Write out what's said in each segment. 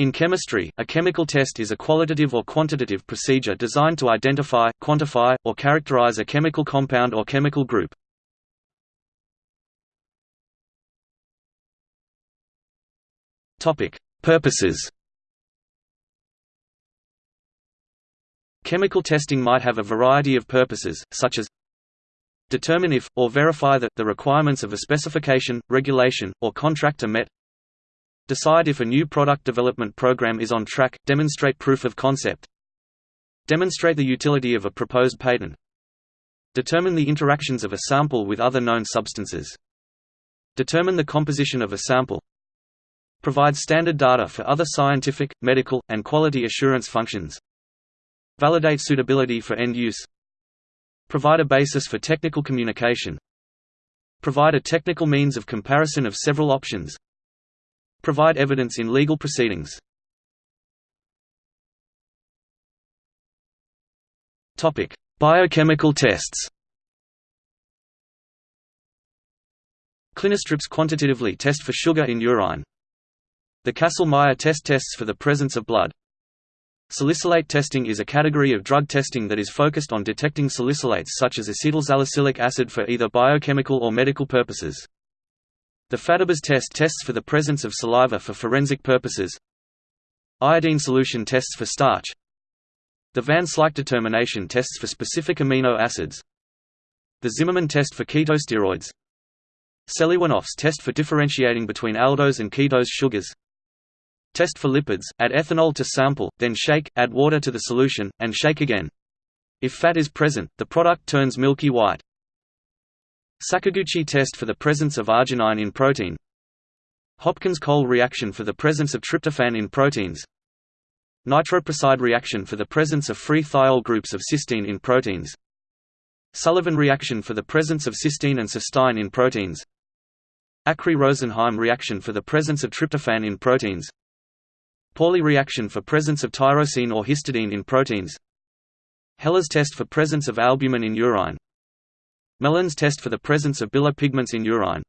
In chemistry, a chemical test is a qualitative or quantitative procedure designed to identify, quantify, or characterize a chemical compound or chemical group. Purposes Chemical testing might have a variety of purposes, such as determine if, or verify that, the requirements of a specification, regulation, or contract are met decide if a new product development program is on track, demonstrate proof of concept demonstrate the utility of a proposed patent determine the interactions of a sample with other known substances determine the composition of a sample provide standard data for other scientific, medical, and quality assurance functions validate suitability for end use provide a basis for technical communication provide a technical means of comparison of several options Provide evidence in legal proceedings. Biochemical tests. Clinistrips quantitatively test for sugar in urine. The Kastle-Meyer test tests for the presence of blood. Salicylate testing is a category of drug testing that is focused on detecting salicylates such as acetylsalicylic acid for either biochemical or medical purposes. The Phadebas test tests for the presence of saliva for forensic purposes. Iodine solution tests for starch. The Van Slyke determination tests for specific amino acids. The Zimmerman test for ketosteroids. Seliwanoff's test for differentiating between aldose and ketose sugars. Test for lipids, add ethanol to sample, then shake, add water to the solution, and shake again. If fat is present, the product turns milky white. Sakaguchi test for the presence of arginine in protein. Hopkins-Cole reaction for the presence of tryptophan in proteins. Nitroprusside reaction for the presence of free thiol groups of cysteine in proteins. Sullivan reaction for the presence of cysteine and cystine in proteins. Acree-Rosenheim reaction for the presence of tryptophan in proteins. Pauly reaction for presence of tyrosine or histidine in proteins. Heller's test for presence of albumin in urine Gmelin's test for the presence of bilar pigments in urine.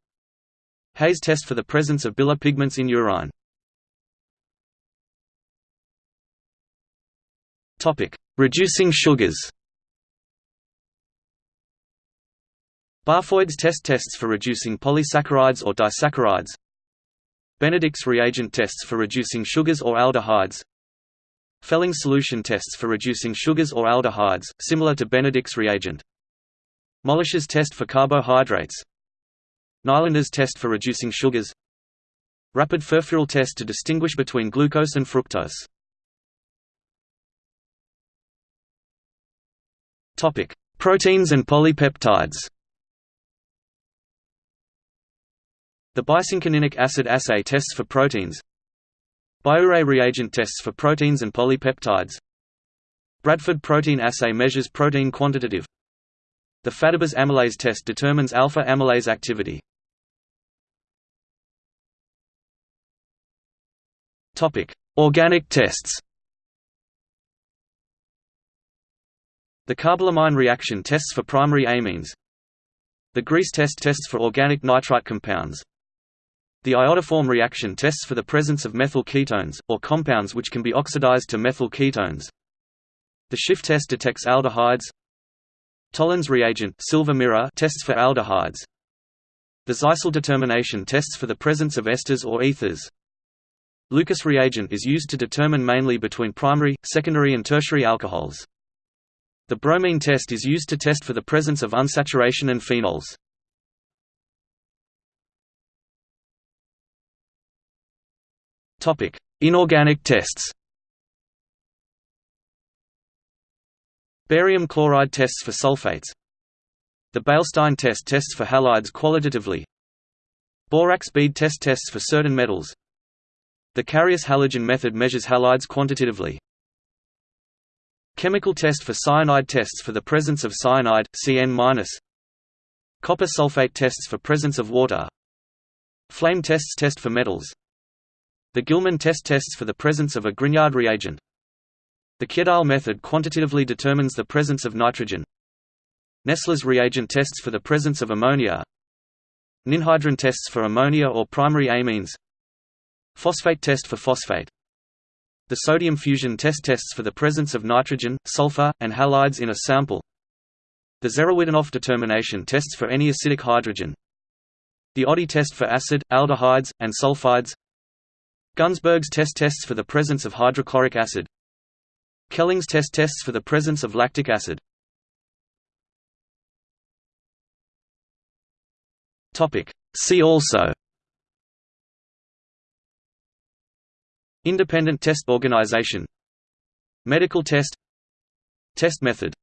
Hay's test for the presence of bilar pigments in urine. Topic: Reducing sugars. Barfoed's test tests for reducing polysaccharides or disaccharides. Benedict's reagent tests for reducing sugars or aldehydes. Fehling solution tests for reducing sugars or aldehydes, similar to Benedict's reagent. Molisch's test for carbohydrates Nylander's test for reducing sugars Rapid furfural test to distinguish between glucose and fructose Proteins and polypeptides. The bicinchoninic acid assay tests for proteins. Biuret reagent tests for proteins and polypeptides. Bradford protein assay measures protein quantitative the Phadebas amylase test determines alpha amylase activity. Topic: Organic tests. The carbylamine reaction tests for primary amines. The Griess test tests for organic nitrite compounds. The iodoform reaction tests for the presence of methyl ketones, or compounds which can be oxidized to methyl ketones. The Schiff test detects aldehydes, Tollens reagent silver mirror tests for aldehydes. The Zeisel determination tests for the presence of esters or ethers. Lucas reagent is used to determine mainly between primary, secondary and tertiary alcohols. The bromine test is used to test for the presence of unsaturation and phenols. Inorganic tests Barium chloride tests for sulfates. The Beilstein test tests for halides qualitatively. Borax bead test tests for certain metals. The Carius halogen method measures halides quantitatively. Chemical test for cyanide tests for the presence of cyanide, Cn-. Copper sulfate tests for presence of water. Flame tests test for metals. The Gilman test tests for the presence of a Grignard reagent the Kjeldahl method quantitatively determines the presence of nitrogen. Nessler's reagent tests for the presence of ammonia. Ninhydrin tests for ammonia or primary amines. Phosphate test for phosphate. The sodium fusion test tests for the presence of nitrogen, sulfur, and halides in a sample. The Zerewittinoff determination tests for any acidic hydrogen. The Oddy test for acid, aldehydes, and sulfides. Gunzberg's test tests for the presence of hydrochloric acid. Kelling's test tests for the presence of lactic acid. See also. Independent test organization. Medical test. Test method